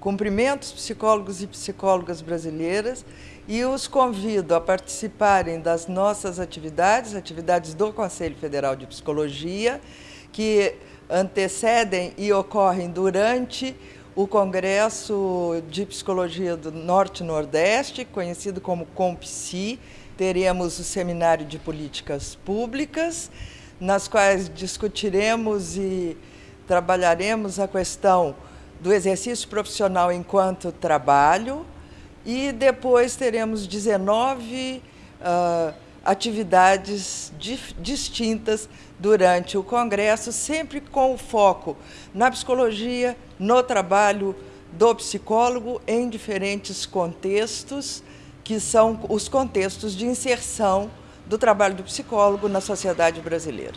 Cumprimento os psicólogos e psicólogas brasileiras e os convido a participarem das nossas atividades, atividades do Conselho Federal de Psicologia, que antecedem e ocorrem durante o Congresso de Psicologia do Norte-Nordeste, conhecido como COMPSI. Teremos o Seminário de Políticas Públicas, nas quais discutiremos e trabalharemos a questão do exercício profissional enquanto trabalho e depois teremos 19 uh, atividades distintas durante o Congresso, sempre com o foco na psicologia, no trabalho do psicólogo em diferentes contextos, que são os contextos de inserção do trabalho do psicólogo na sociedade brasileira.